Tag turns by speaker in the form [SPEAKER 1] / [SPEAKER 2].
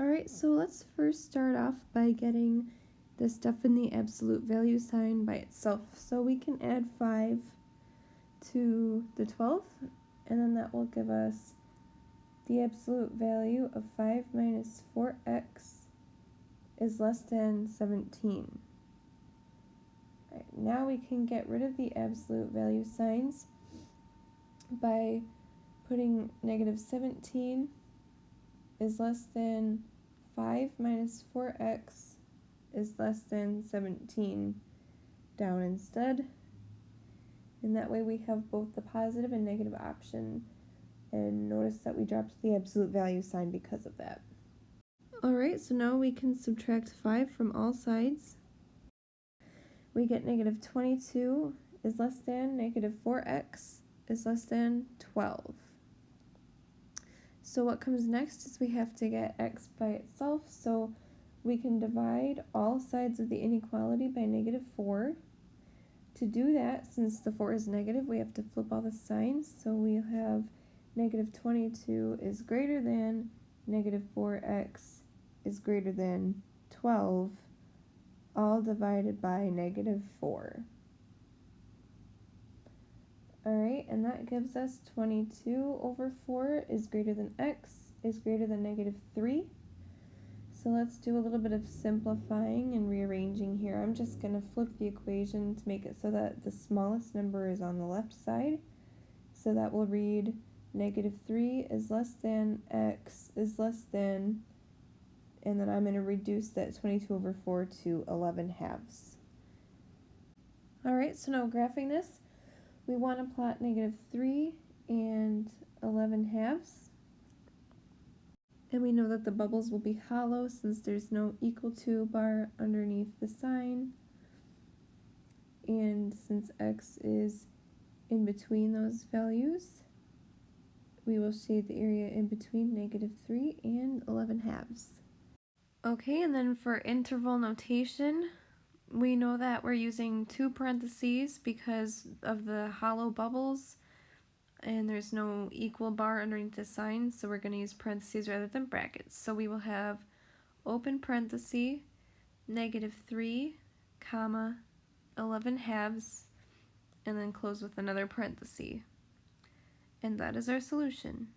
[SPEAKER 1] Alright, so let's first start off by getting the stuff in the absolute value sign by itself. So we can add 5 to the 12th, and then that will give us the absolute value of 5 minus 4x is less than 17. Right, now we can get rid of the absolute value signs by putting negative 17 is less than 5 minus 4x is less than 17 down instead. And that way we have both the positive and negative option. And notice that we dropped the absolute value sign because of that. Alright, so now we can subtract 5 from all sides. We get negative 22 is less than negative 4x is less than 12. So what comes next is we have to get x by itself. So we can divide all sides of the inequality by negative 4. To do that, since the 4 is negative, we have to flip all the signs. So we have negative 22 is greater than negative 4x is greater than 12, all divided by negative 4. Alright, and that gives us 22 over 4 is greater than x is greater than negative 3. So let's do a little bit of simplifying and rearranging here. I'm just going to flip the equation to make it so that the smallest number is on the left side. So that will read negative 3 is less than x is less than, and then I'm going to reduce that 22 over 4 to 11 halves. Alright, so now graphing this, we want to plot negative 3 and 11 halves. And we know that the bubbles will be hollow since there's no equal to bar underneath the sign. And since x is in between those values, we will shade the area in between negative 3 and 11 halves. Okay, and then for interval notation, we know that we're using two parentheses because of the hollow bubbles and there's no equal bar underneath the sign so we're going to use parentheses rather than brackets. So we will have open parenthesis negative 3 comma 11 halves and then close with another parenthesis. And that is our solution.